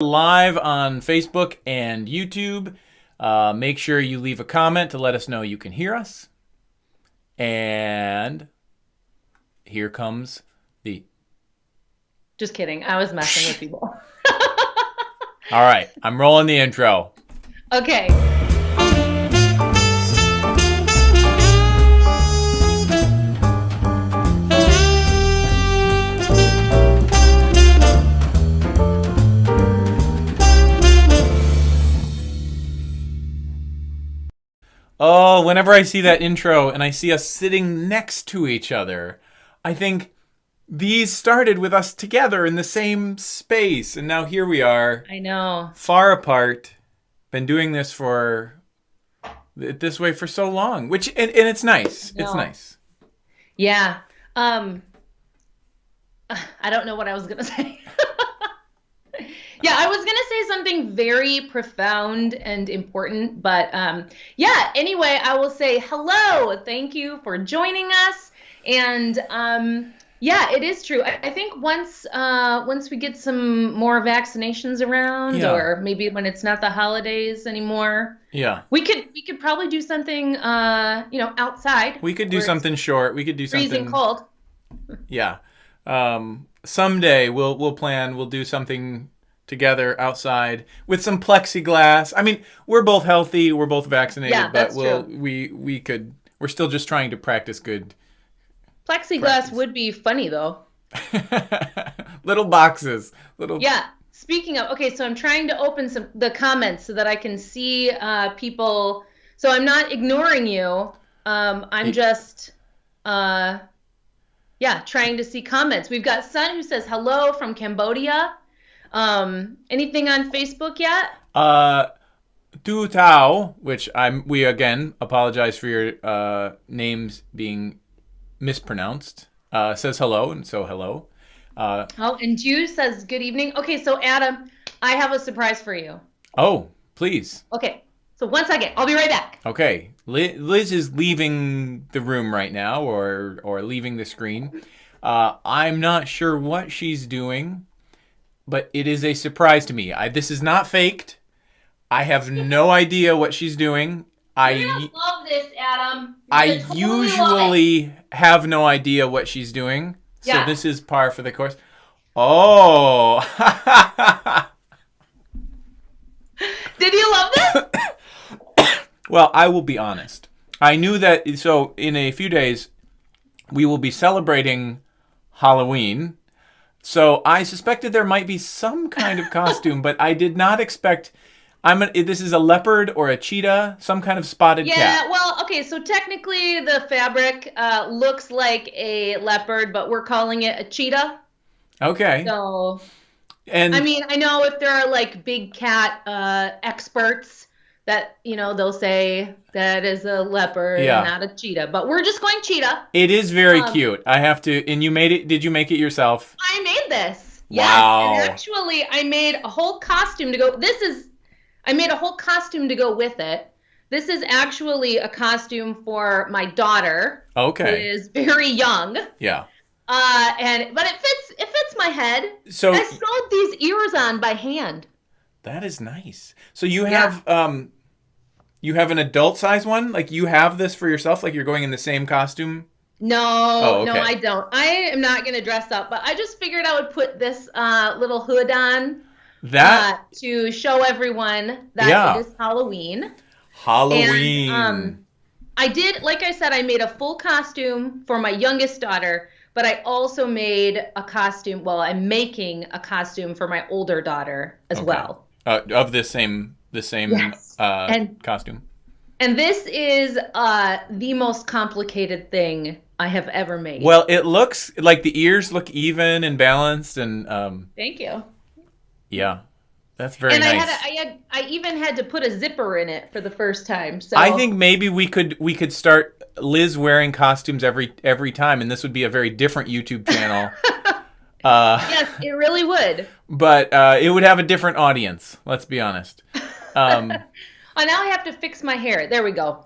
live on Facebook and YouTube. Uh, make sure you leave a comment to let us know you can hear us. And here comes the. Just kidding. I was messing with people. All right, I'm rolling the intro. Okay. Oh, whenever I see that intro and I see us sitting next to each other, I think these started with us together in the same space. And now here we are, I know. far apart, been doing this for this way for so long, which, and, and it's nice. It's nice. Yeah. Um I don't know what I was going to say. I was going to say something very profound and important, but um yeah, anyway, I will say hello. Thank you for joining us and um yeah, it is true. I, I think once uh, once we get some more vaccinations around, Yeah. or maybe when it's not the holidays anymore, Yeah. we could we could probably do something uh, you know outside. We could do something short. We could do freezing something. cold. Yeah. Um, someday we'll we'll plan. We'll do something together outside with some plexiglass. I mean, we're both healthy. We're both vaccinated, Yeah, but we'll true. we we could. We're still just trying to practice good. Plexiglass Practice. would be funny though. little boxes. Little. Yeah. Speaking of, okay, so I'm trying to open some the comments so that I can see uh, people. So I'm not ignoring you. Um, I'm just, uh, yeah, trying to see comments. We've got Sun who says hello from Cambodia. Um, anything on Facebook yet? Uh, Du Tao, which I'm. We again apologize for your uh names being mispronounced. Uh, says hello, and so hello. Uh, Oh, and Jew says good evening. Okay, so Adam, I have a surprise for you. oh, please. Okay, so one second, I'll be right back. Okay, Liz is leaving the room right now, or or leaving the screen. Uh, I'm not sure what she's doing, but it is a surprise to me. I, this is not faked. I have no idea what she's doing. I love this, Adam. You're I totally usually have no idea what she's doing, so Yeah. this is par for the course. Oh, Did you love this? Well, I will be honest. I knew that. So, in a few days, we will be celebrating Halloween. So, I suspected there might be some kind of costume, but I did not expect. I'm. A, this is a leopard or a cheetah, some kind of spotted Yeah, cat. well, okay, so technically the fabric uh, looks like a leopard, but we're calling it a cheetah. Okay. So, and I mean, I know if there are like big cat uh, experts that, you know, they'll say that is a leopard Yeah. and not a cheetah, but we're just going cheetah. it is very um, cute. I have to. And you made it. Did you make it yourself? I made this. Wow. Yes, and actually, I made a whole costume to go. This is, I made a whole costume to go with it. This is actually a costume for my daughter, Okay. is very young. Yeah. Uh, and but it fits. It fits my head. So I sewed these ears on by hand. That is nice. So you Yeah. have um you have an adult size one? Like you have this for yourself like you're going in the same costume? No, Oh, no. I don't. I am not gonna dress up, but I just figured I would put this uh, little hood on That uh, to show everyone that Yeah. it is Halloween. Halloween. And, um, I did, like I said, I made a full costume for my youngest daughter, but I also made a costume. Well, I'm making a costume for my older daughter as Okay. well. uh, of the same the same Yes. uh And- costume. And this is uh, the most complicated thing I have ever made. Well, it looks like the ears look even and balanced and um Thank you. yeah. That's very and I nice. had, a, I had, I even had to put a zipper in it for the first time. So I think maybe we could we could start Liz wearing costumes every every time and this would be a very different YouTube channel. uh yes, it really would. but uh, it would have a different audience. Let's be honest. Um, Oh, now I have to fix my hair. There we go.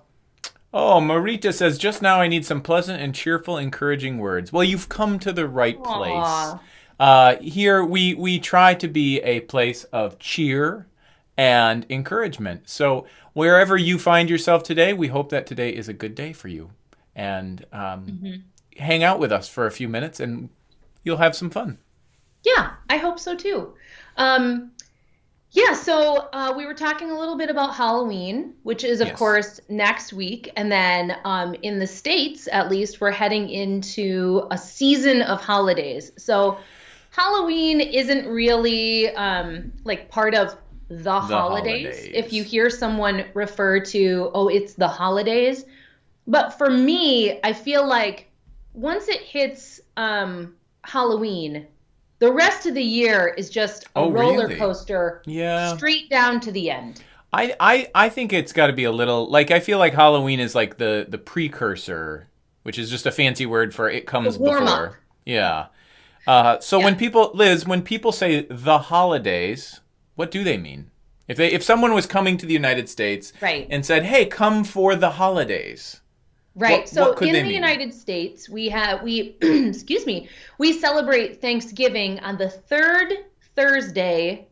oh, Marita says just now I need some pleasant and cheerful, encouraging words. Well, you've come to the right place. Uh, here we we try to be a place of cheer and encouragement. So wherever you find yourself today, we hope that today is a good day for you. And um, Mm-hmm. hang out with us for a few minutes, and you'll have some fun. Yeah, I hope so too. Um, yeah, so uh, we were talking a little bit about Halloween, which is, of Yes. course, next week. And then um, in the States, at least, we're heading into a season of holidays. So Halloween isn't really um, like part of the, holidays. holidays. If you hear someone refer to, oh, it's the holidays. But for me, I feel like once it hits um, Halloween, the rest of the year is just a Oh, roller really? coaster Yeah. straight down to the end. I, I, I think it's got to be a little like I feel like Halloween is like the the precursor, which is just a fancy word for it comes before. Yeah. Uh, so when people Liz, when people say the holidays, what do they mean? If they if someone was coming to the United States Right. and said, "Hey, come for the holidays," Right. What- so what in the mean? United States, we have we excuse me, we celebrate Thanksgiving on the third Thursday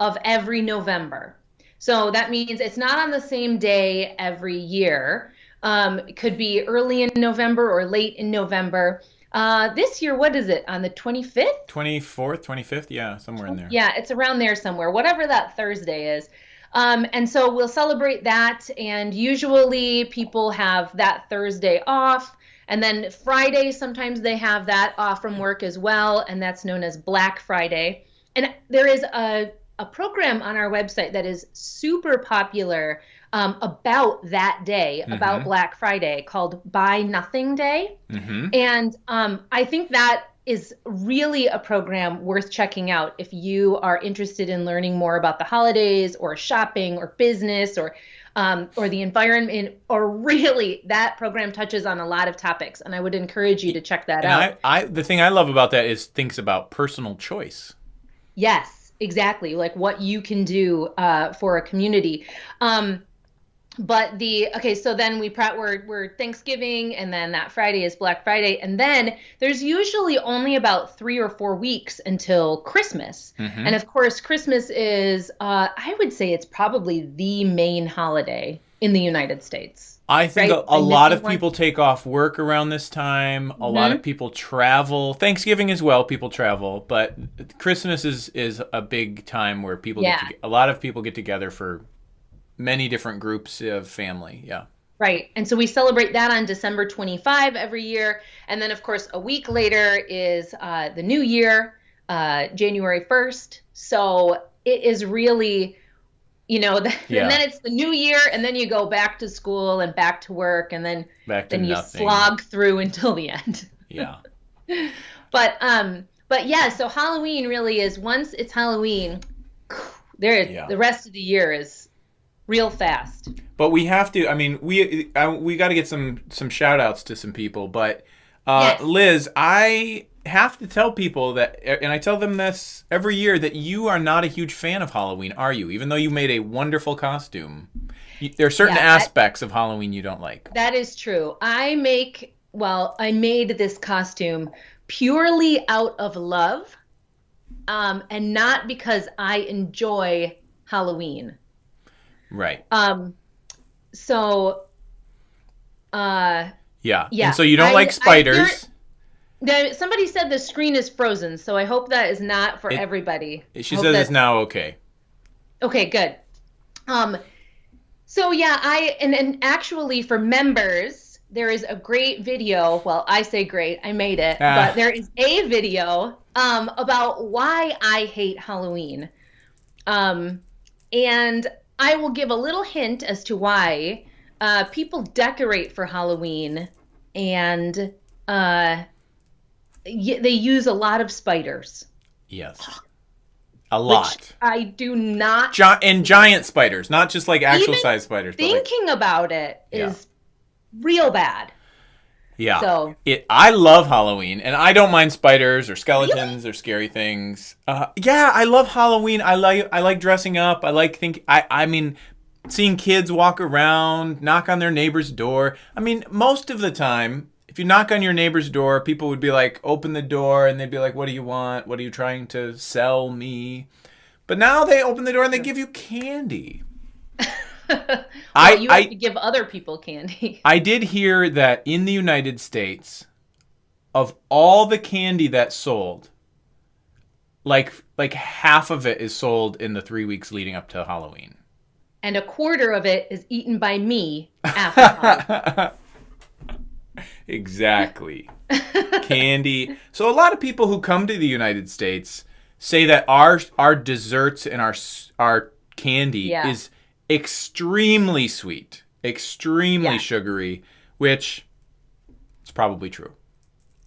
of every November. So that means it's not on the same day every year. Um, it could be early in November or late in November. Uh, this year, what is it? On the 25th? twenty fourth, twenty fifth, yeah, somewhere in there. Yeah, it's around there somewhere, whatever that Thursday is. Um, and so we'll celebrate that. And usually people have that Thursday off. And then Friday, sometimes they have that off from work as well. And that's known as Black Friday. And there is a, a program on our website that is super popular um, about that day, about Mhm. Black Friday, called Buy Nothing Day. Mm-hmm. And um, I think that is really a program worth checking out if you are interested in learning more about the holidays or shopping or business or um, or the environment or really that program touches on a lot of topics and I would encourage you to check that And out. I, I, the thing I love about that is thinks about personal choice. Yes, exactly. Like what you can do uh, for a community. Um, but the okay, so then we pro- we're we're Thanksgiving, and then that Friday is Black Friday, and then there's usually only about three or four weeks until Christmas. Mhm. And of course, Christmas is uh, I would say it's probably the main holiday in the United States. I think Right, a, a lot of one. people take off work around this time. A lot Mhm. of people travel. Thanksgiving as well, people travel, but Christmas is is a big time where people Yeah. get to, a lot of people get together for many different groups of family. Yeah. Right. And so we celebrate that on December 25 every year. And then, of course, a week later is uh, the new year, uh, January 1st. So it is really, you know, the, Yeah. and then it's the new year, and then you go back to school and back to work, and then, Back to then you nothing. slog through until the end. Yeah. but, um, but yeah, so Halloween really is once it's Halloween, there, Yeah. the rest of the year is real fast. But we have to. I mean, we I, we got to get some some shout outs to some people. But uh, Yes. Liz, I have to tell people that, and I tell them this every year that you are not a huge fan of Halloween, are you? Even though you made a wonderful costume, you, there are certain Yeah, I- aspects of Halloween you don't like. That is true. I make, well, I made this costume purely out of love um, and not because I enjoy Halloween. Right. Um, so, uh, Yeah. Yeah, And so you don't I- like spiders. there, somebody said the screen is frozen, so I hope that is not for It- everybody. she says it's now okay. Okay, good. Um, so yeah, I and, and actually for members, there is a great video. Well, I say great, I made it, Ah. but there is a video um, about why I hate Halloween. Um, and I will give a little hint as to why uh, people decorate for Halloween and uh, y- they use a lot of spiders. Yes. A lot. Which I do not Gi- and giant spiders, not just like actual size spiders, but like, thinking about it is Yeah. real bad. Yeah. So It. I love Halloween, and I don't mind spiders or skeletons or scary things. Uh, yeah, I love Halloween. I like. I like dressing up. I like think. I. I mean, seeing kids walk around, knock on their neighbor's door. I mean, most of the time, if you knock on your neighbor's door, people would be like, open the door, and they'd be like, what do you want? What are you trying to sell me? But now they open the door and they give you candy. well, I- you have I- to give other people candy. I did hear that in the United States, of all the candy that sold, like like half of it is sold in the three weeks leading up to Halloween. and a quarter of it is eaten by me after exactly. candy. So a lot of people who come to the United States say that our our desserts and our our candy Yeah. is extremely sweet, extremely Yeah. sugary, which it's probably true.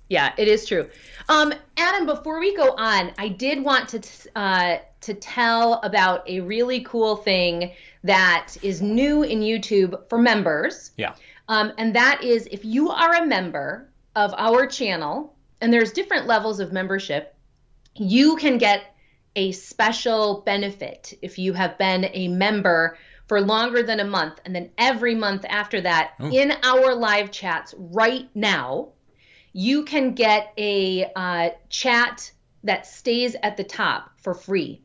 Yeah, it is true. Um, Adam, before we go on, I did want to uh, to tell about a really cool thing that is new in YouTube for members. Yeah. Um, and that is if you are a member of our channel, and there's different levels of membership, you can get a special benefit if you have been a member for longer than a month. And then every month after that, Ooh. in our live chats right now, you can get a uh, chat that stays at the top for free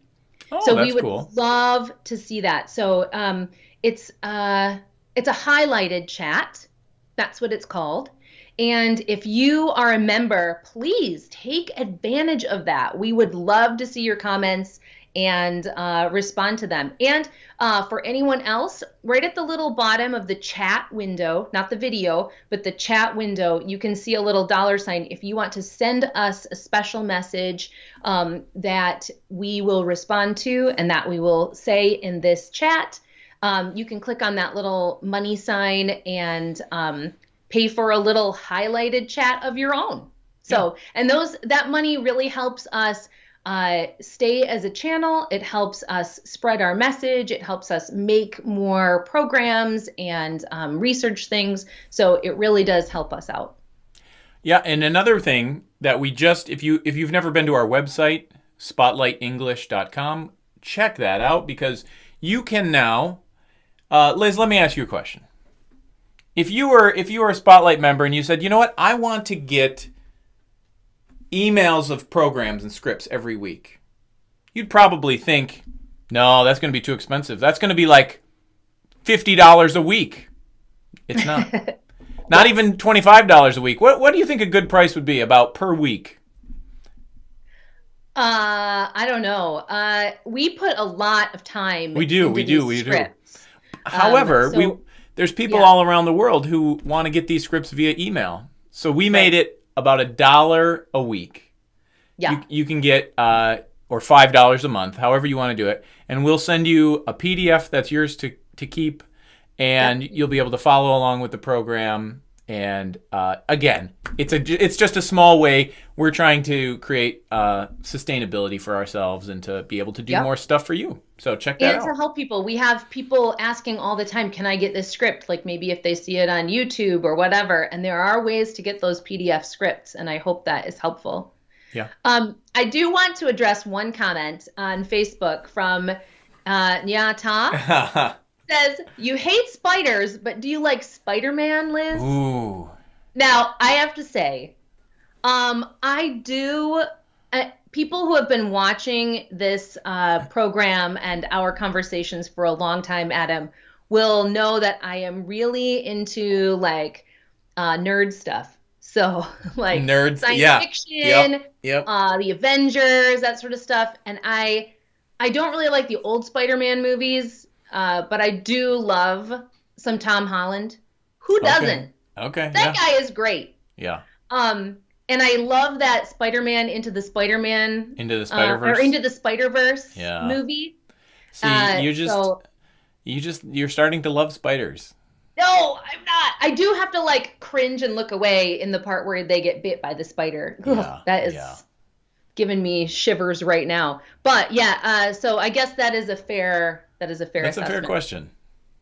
Oh, so we would cool. love to see that so um, it's uh, it's a highlighted chat that's what it's called and if you are a member please take advantage of that we would love to see your comments and uh, respond to them and uh, for anyone else right at the little bottom of the chat window not the video but the chat window you can see a little dollar sign if you want to send us a special message um, that we will respond to and that we will say in this chat. Um, you can click on that little money sign and um, pay for a little highlighted chat of your own. So, and those that money really helps us uh, stay as a channel. It helps us spread our message. It helps us make more programs and um, research things. So it really does help us out. Yeah, and another thing that we just if you if you've never been to our website spotlightenglish.com, check that out because you can now uh, Liz, let me ask you a question. If you were if you were a Spotlight member and you said, "You know what? I want to get emails of programs and scripts every week." You'd probably think, "No, that's going to be too expensive. That's going to be like $50 a week." It's not. Not even twenty-five dollars a week. What What do you think a good price would be about per week? Uh, I don't know. Uh, we put a lot of time. We do, we do, we do. scripts. However, so- we there's people yeah. all around the world who want to get these scripts via email. So we made it about a dollar a week. Yeah. You, you can get uh, or five dollars a month, however you want to do it, and we'll send you a PDF that's yours to to keep, and you'll be able to follow along with the program. And uh, again, it's a it's just a small way we're trying to create uh, sustainability for ourselves and to be able to do Yep. more stuff for you. So check that and out. to help people, we have people asking all the time, "Can I get this script?" Like maybe if they see it on YouTube or whatever. And there are ways to get those PDF scripts, and I hope that is helpful. Yeah. Um, I do want to address one comment on Facebook from uh, Nyata. Says you hate spiders, but do you like Spider-Man, Liz? Ooh. Now, I have to say, um, I do. Uh, people who have been watching this uh, program and our conversations for a long time, Adam, will know that I am really into like uh, nerd stuff. So, like Nerds, science yeah. fiction, Yep. Yep. uh, the Avengers, that sort of stuff. And I, I don't really like the old Spider-Man movies, uh, but I do love some Tom Holland. Who doesn't? Okay. That Yeah. guy is great. Yeah. Um, and I love that Spider-Man into the Spider-Man Into the uh, Spider Verse. or into the Spider-Verse Yeah. movie. See, Uh, you just so- you just you're starting to love spiders. No, I'm not. I do have to like cringe and look away in the part where they get bit by the spider. Ugh, Yeah, that is yeah. giving me shivers right now. But yeah, uh, so I guess that is a fair that is a fair That's a fair question.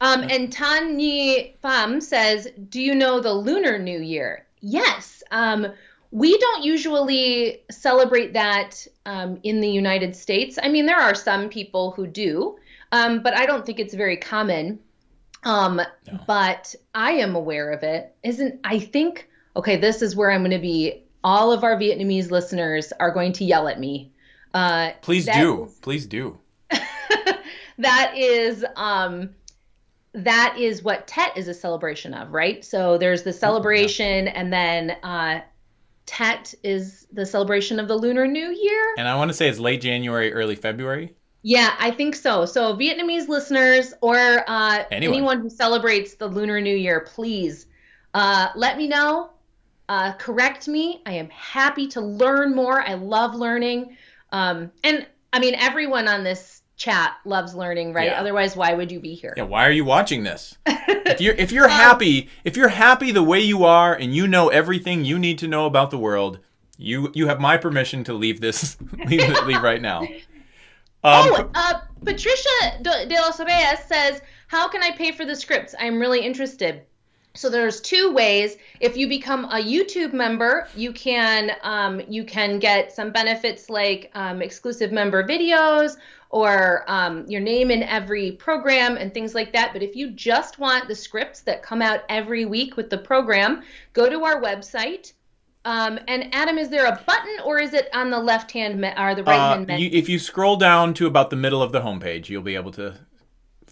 Um, and Tanyi Pham says, "Do you know the Lunar New Year?" Yes. Um, we don't usually celebrate that um, in the United States. I mean, there are some people who do, um, but I don't think it's very common. Um, No. But I am aware of it. Isn't I think okay, this is where I'm going to be. All of our Vietnamese listeners are going to yell at me. Uh, Please do. is- Please do. that is um that is what Tet is a celebration of, right? So there's the celebration and then uh Tet is the celebration of the Lunar New Year. And I want to say it's late January, early February. Yeah, I think so. So Vietnamese listeners or uh Anyone. anyone who celebrates the Lunar New Year, please uh let me know. Uh correct me. I am happy to learn more. I love learning. Um and I mean everyone on this chat loves learning, right? Yeah. Otherwise why would you be here? Yeah, why are you watching this? if you're if you're happy, if you're happy the way you are and you know everything you need to know about the world, you you have my permission to leave this leave leave right now. Um, oh, uh, Patricia de, de los Reyes says, "How can I pay for the scripts? I'm really interested." So there's two ways. If you become a YouTube member, you can um, you can get some benefits like um, exclusive member videos or um, your name in every program and things like that. But if you just want the scripts that come out every week with the program, go to our website. Um, and Adam, is there a button or is it on the left hand me- or the right uh, hand menu? you, if you scroll down to about the middle of the homepage, you'll be able to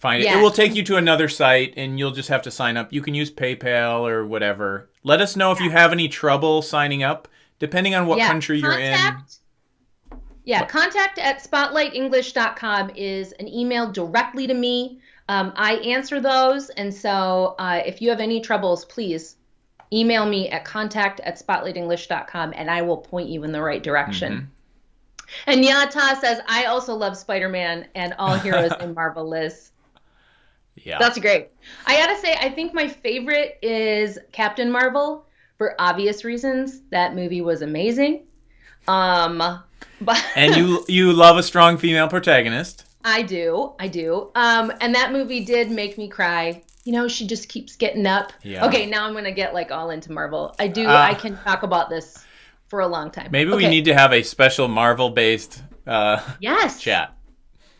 find it. It will take you to another site, and you'll just have to sign up. You can use PayPal or whatever. Let us know if you have any trouble signing up, depending on what country you're in. contact, Yeah, contact at spotlightenglish.com is an email directly to me. Um, I answer those. And so uh, if you have any troubles, please email me at contact at spotlightenglish.com and I will point you in the right direction. Mm-hmm. And Yata says, I also love Spider Man and all heroes in Marvel Liz. Yeah. That's great. I gotta say, I think my favorite is Captain Marvel for obvious reasons. That movie was amazing. Um, but and you you love a strong female protagonist. I do, I do. Um, and that movie did make me cry. You know, she just keeps getting up. Yeah. Okay, now I'm gonna get like all into Marvel. I do. Ah. I can talk about this for a long time. Maybe we need to have a special Marvel based uh, Yes. chat.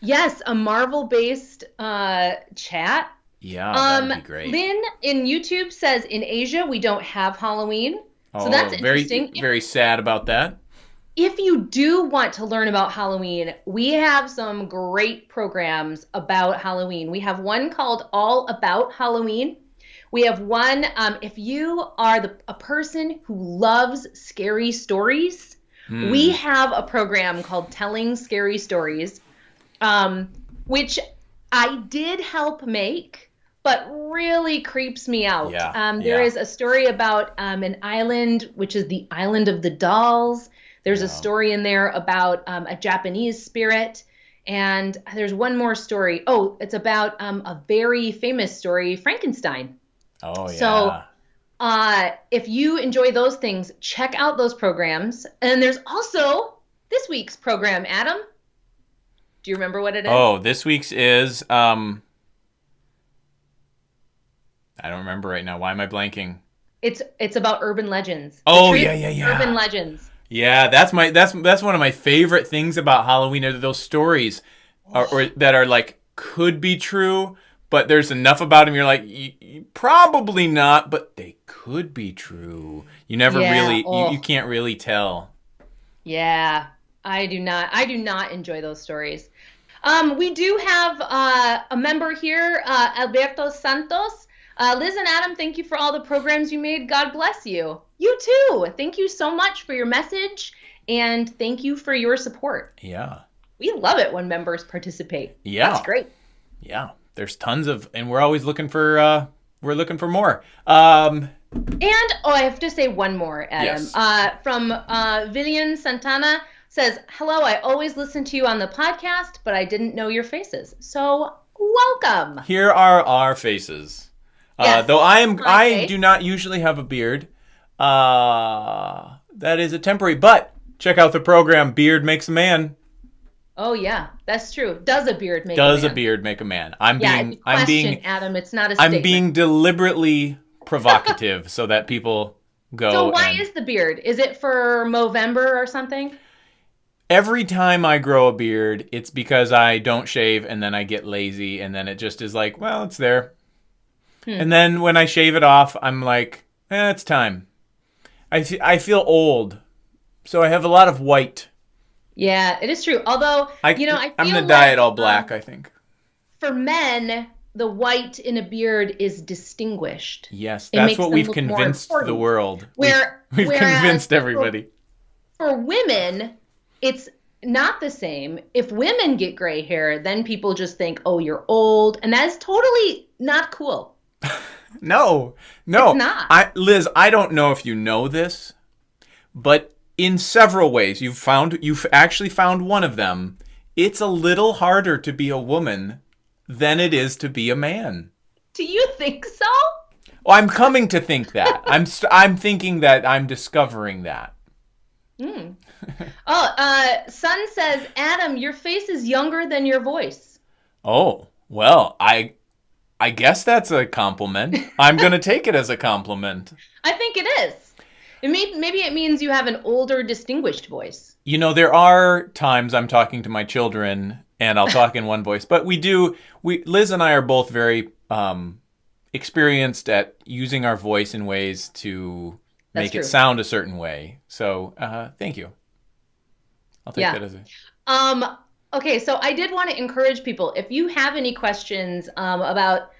Yes, a Marvel-based uh, chat. Yeah, um, that'd be great. Lynn in YouTube says in Asia we don't have Halloween. oh, so that's very interesting. very sad about that. if you do want to learn about Halloween, we have some great programs about Halloween. We have one called All About Halloween. We have one, um, if you are the, a person who loves scary stories, Hmm. we have a program called Telling Scary Stories, um, which I did help make, but really creeps me out. Yeah, um, there yeah. is a story about um, an island, which is the Island of the Dolls. There's a story in there about um, a Japanese spirit. And there's one more story. Oh, it's about um, a very famous story, Frankenstein. Oh yeah. So- Uh, if you enjoy those things, check out those programs. And there's also this week's program, Adam. Do you remember what it is? oh, this week's is um. I don't remember right now. Why am I blanking? It's it's about urban legends. Oh, yeah, yeah, yeah. Urban legends. Yeah, that's my that's that's one of my favorite things about Halloween are those stories, or, or that are like could be true, but there's enough about them. You're like, "Y- y- probably not, but they could be true. You never Yeah, really, oh. you, you can't really tell. Yeah, I do not. I do not enjoy those stories. Um, we do have uh, a member here, uh, Alberto Santos. Uh, Liz and Adam, thank you for all the programs you made. God bless you. You too. Thank you so much for your message, and thank you for your support. Yeah, We love it when members participate. Yeah. That's great. yeah. There's tons of, and we're always looking for, uh we're looking for more. Um, And oh, I have to say one more, Adam. Yes. Uh, from uh, Villian Santana says, "Hello, I always listen to you on the podcast, but I didn't know your faces. So welcome." here are our faces. Uh, though I am, I do not usually have a beard. Uh, that is a temporary. But check out the program. Beard makes a man. Oh yeah, that's true. Does a beard make Does a a beard make a man? I'm Yeah, being, I'm being, Adam. It's not a I'm being deliberately provocative so that people go. So why and- is the beard? Is it for Movember or something? Every time I grow a beard, it's because I don't shave and then I get lazy and then it just is like, well, it's there. Hmm. And then when I shave it off, I'm like, eh, it's time. I I feel old, so I have a lot of white. Yeah, it is true. Although, I, you know, I I'm gonna dye it all black. um, I think. for men, the white in a beard is distinguished. Yes, that's what we've convinced the world. Where- we've, we've convinced for- everybody. For women, it's not the same. If women get gray hair, then people just think, "Oh, you're old," and that is totally not cool. No, no, It's not. I, Liz, I don't know if you know this, but in several ways, you've found you've actually found one of them. It's a little harder to be a woman than it is to be a man. Do you think so? Well, I'm coming to think that. I'm st- I'm thinking that I'm discovering that. Hmm. Oh, uh, Sun says, Adam, your face is younger than your voice. Oh, well, I I guess that's a compliment. I'm going to take it as a compliment. I think it is. It may, maybe it means you have an older, distinguished voice. You know, there are times I'm talking to my children and I'll talk in one voice, but we do we Liz and I are both very um experienced at using our voice in ways to That's make true. it sound a certain way. So, uh thank you. I'll take Yeah. that as a Um, okay, so I did want to encourage people if you have any questions um, about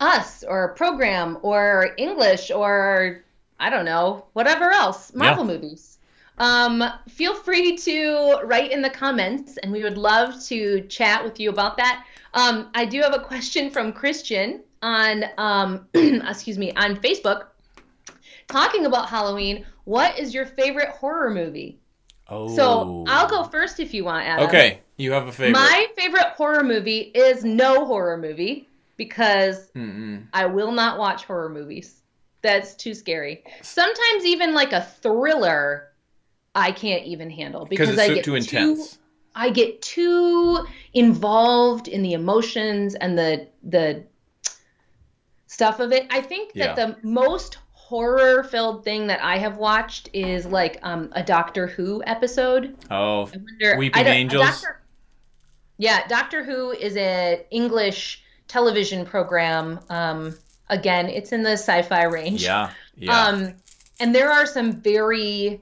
us or program or English or I don't know, whatever else, Marvel movies. Um, feel free to write in the comments, and we would love to chat with you about that. Um, I do have a question from Christian on, um, excuse me, on Facebook, talking about Halloween. What is your favorite horror movie? Oh. So I'll go first if you want, Adam. Okay, you have a favorite. My favorite horror movie is no horror movie because Mm-mm. I will not watch horror movies. That's too scary. Sometimes even like a thriller, I can't even handle Because I so- get too intense. I get too involved in the emotions and the the stuff of it. I think that Yeah. the most horror filled thing that I have watched is like um, a Doctor Who episode. Oh, I wonder. Weeping I Angels? Doctor, yeah, Doctor Who is an English television program. Um, again, it's in the sci-fi range. yeah, yeah. Um, and there are some very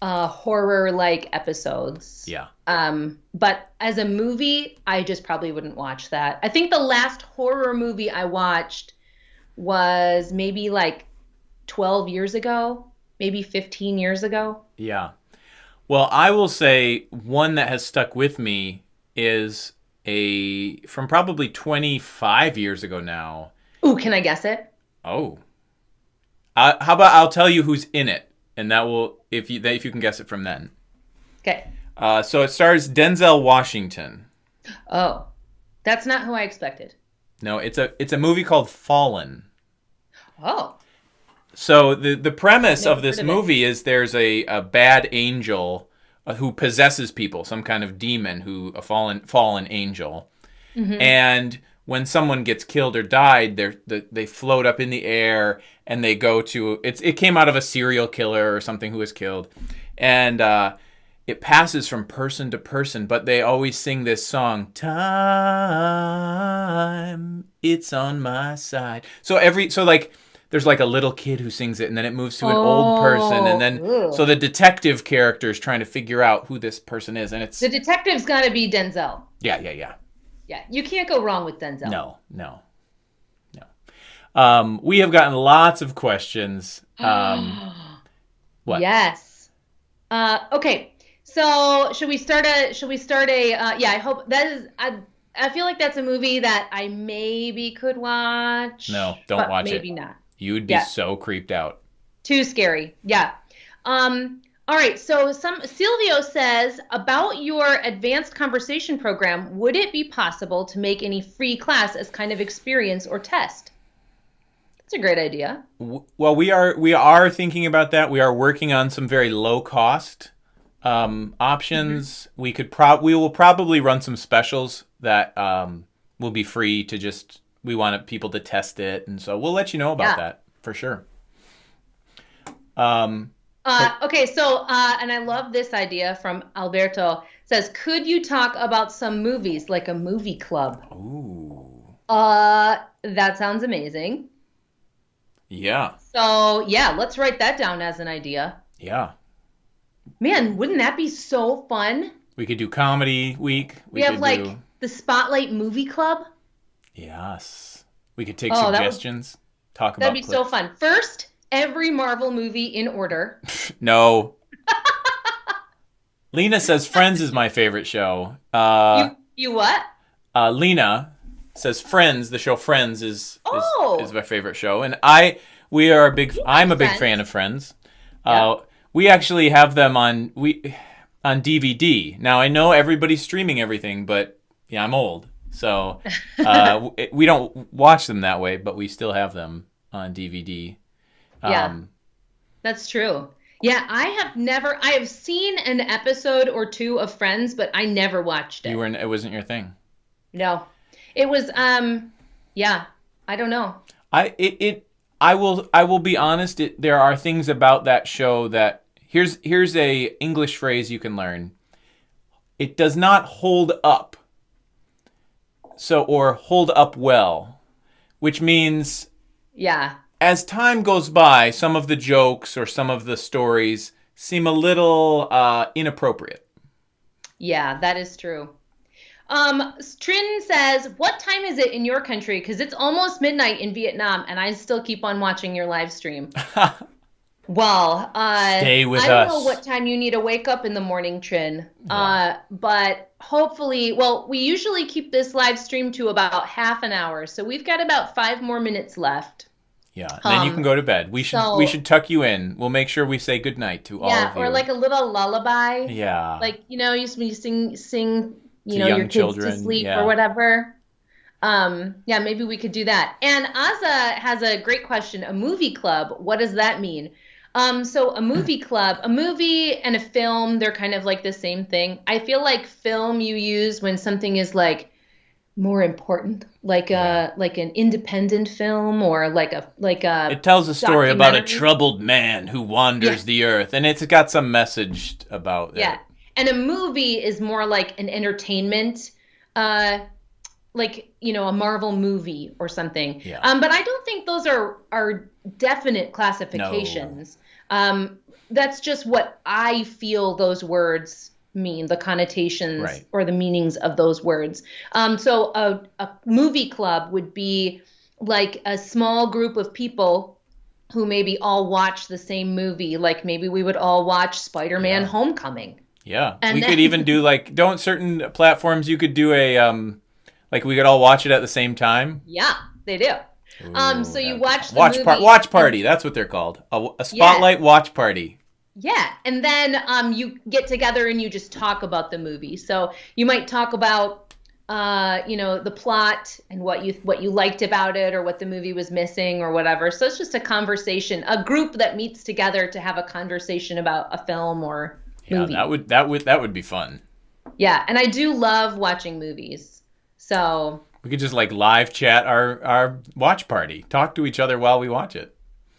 uh, horror-like episodes. yeah. Um, but as a movie, I just probably wouldn't watch that. I think the last horror movie I watched was maybe like 12 years ago, maybe 15 years ago. Yeah. Well, I will say one that has stuck with me is a from probably 25 years ago now. Ooh, can I guess it? Oh. Uh, how about I'll tell you who's in it, and that will if you if you can guess it from then. Okay. Uh, so it stars Denzel Washington. Oh, that's not who I expected. No, it's a it's a movie called Fallen. Oh, So the the premise Never of this of movie is there's a, a bad angel uh, who possesses people, some kind of demon who a fallen fallen angel, and when someone gets killed or died, they they float up in the air and they go to it's it came out of a serial killer or something who was killed, and uh, it passes from person to person, but they always sing this song, Time, it's on my side. So every, so like, there's like a little kid who sings it, and then it moves to an old person, and then, Oh, so the detective character is trying to figure out who this person is, and it's, the detective's got to be Denzel. yeah, yeah, yeah. Yeah, you can't go wrong with Denzel. No, no, no. Um, we have gotten lots of questions. Um, what? Yes. Uh, okay. So should we start a? Should we start a? Uh, yeah, I hope that is. I I feel like that's a movie that I maybe could watch. No, don't watch it. Maybe not. You'd be Yeah. so creeped out. Too scary. Yeah. Um. All right. So some Silvio says about your advanced conversation program. Would it be possible to make any free class as kind of experience or test? That's a great idea. Well, we are we are thinking about that. We are working on some very low cost um, options. We could prob we will probably run some specials that um, will be free to just. We want people to test it, and so we'll let you know about Yeah. that for sure. Um, Uh, okay, so uh, and I love this idea from Alberto. Says, could you talk about some movies like a movie club? ooh. Uh, that sounds amazing. Yeah. So yeah, let's write that down as an idea. Yeah. Man, wouldn't that be so fun? We could do comedy week. We, have could like the Spotlight Movie Club. Yes. We could take Oh, that would- suggestions. Talk about That'd be so fun. First, every Marvel movie in order. No. Lena says Friends is my favorite show. Uh, you you what? uh, Lena says Friends, the show Friends is is, Oh. is my favorite show, and I we are a big. I'm a big Friends. fan of Friends. Uh, we actually have them on we on DVD. Now I know everybody's streaming everything, but yeah, I'm old, so uh, we don't watch them that way, but we still have them on DVD. Yeah. Um, That's true. Yeah, I have never. I have seen an episode or two of Friends, but I never watched it. you were it wasn't your thing. No, it was. Um, yeah, I don't know. I it, it I will I will be honest. It, there are things about that show that here's here's a English phrase you can learn. It does not hold up. So or hold up well, which means Yeah, as time goes by, some of the jokes or some of the stories seem a little uh, inappropriate. yeah, that is true. Um, Trin says, "What time is it in your country? Because it's almost midnight in Vietnam, and I still keep on watching your live stream." Well, uh, Stay with I don't know what time you need to wake up in the morning, Trin. Uh, but hopefully, well, we usually keep this live stream to about half an hour, so we've got about five more minutes left. Yeah, then you Um, can go to bed. We should so- we should tuck you in. We'll make sure we say goodnight to all yeah, of you. or like a little lullaby. yeah, Like you know, you you sing sing, you To know, your kids children, to sleep yeah. or whatever. Um, yeah, maybe we could do that. And Aza has a great question. A movie club, what does that mean? Um, so a movie club, a movie and a film, they're kind of like the same thing. I feel like film you use when something is like more important, like a like an independent film or like a like a It tells a story about a troubled man who wanders Yeah. the earth, and it's got some message about it. Yeah. And a movie is more like an entertainment, uh, like, you know, a Marvel movie or something. Yeah. Um, but I don't think those are, are definite classifications. Um, that's just what I feel those words mean, the connotations Right. or the meanings of those words. Um, so a, a movie club would be like a small group of people who maybe all watch the same movie. Like maybe we would all watch Spider-Man Yeah. Homecoming. Yeah. And we then- could even do like don't certain platforms you could do a um like we could all watch it at the same time. Yeah, they do. Um, so you watch the watch par- watch party. That's what they're called. A, a spotlight watch party. Yeah, and then um, you get together and you just talk about the movie. So you might talk about, uh, you know, the plot and what you what you liked about it, or what the movie was missing, or whatever. So it's just a conversation, a group that meets together to have a conversation about a film or Yeah, movie. that would that would that would be fun. Yeah, and I do love watching movies. So We could just like live chat our our watch party. Talk to each other while we watch it.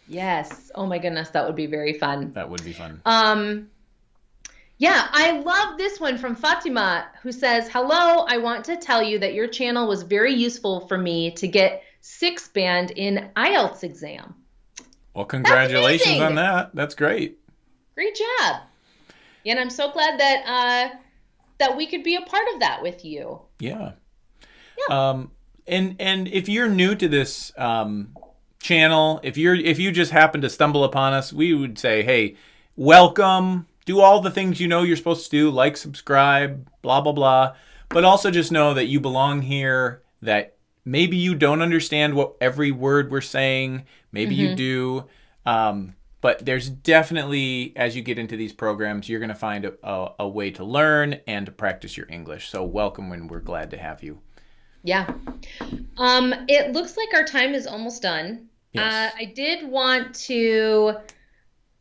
yes, oh my goodness, that would be very fun. That would be fun. Um, yeah, I love this one from Fatima, who says, Hello, I want to tell you that your channel was very useful for me to get six band in IELTS exam. Well, congratulations on that. That's great. Great job. And I'm so glad that uh, that we could be a part of that with you. Yeah. Um, and and if you're new to this um, channel, if you're if you just happen to stumble upon us, we would say, hey, welcome. Do all the things you know you're supposed to do, like subscribe, blah blah blah. But also just know that you belong here. That maybe you don't understand what every word we're saying. Maybe you do. Um, but there's definitely, as you get into these programs, you're going to find a, a, a way to learn and to practice your English. So welcome, and we're glad to have you. Yeah. Um, it looks like our time is almost done. Yes. Uh, I did want to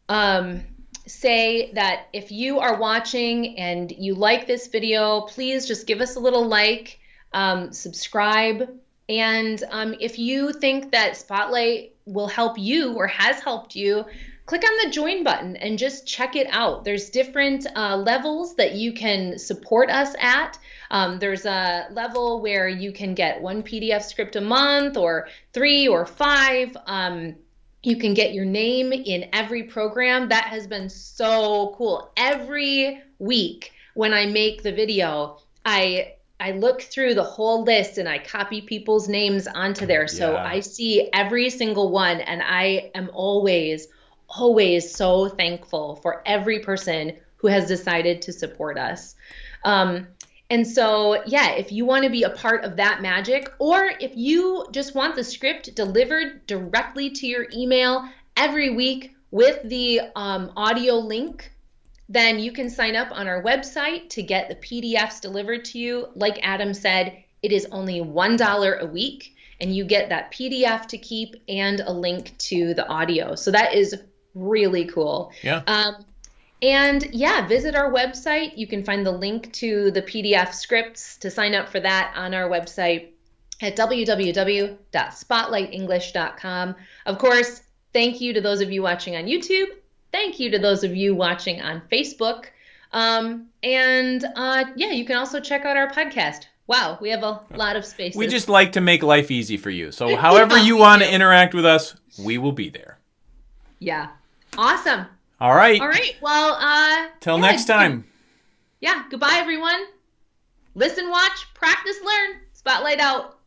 um, say that if you are watching and you like this video, please just give us a little like, um, subscribe, and um, if you think that Spotlight will help you or has helped you, click on the join button and just check it out. There's different uh, levels that you can support us at. Um, there's a level where you can get one PDF script a month or three or five. Um, You can get your name in every program. That has been so cool. Every week when I make the video, I I look through the whole list and I copy people's names onto there. So Yeah. I see every single one and I am always always so thankful for every person who has decided to support us. Um, and so, yeah, if you want to be a part of that magic, or if you just want the script delivered directly to your email every week with the um, audio link, then you can sign up on our website to get the PDFs delivered to you. Like Adam said, it is only $1 a week, and you get that PDF to keep and a link to the audio. So that is really cool. Yeah. Um, and yeah, visit our website. You can find the link to the PDF scripts to sign up for that on our website at www.spotlightenglish.com. Of course, thank you to those of you watching on YouTube. Thank you to those of you watching on Facebook. Um, and uh, yeah, you can also check out our podcast. Wow, we have a lot of spaces. We just like to make life easy for you. So, however Yeah, you want to interact with us, we will be there. yeah, awesome. All right. All right, well, uh, Till yeah, next time. Yeah, goodbye, everyone. Listen, watch, practice, learn. Spotlight out.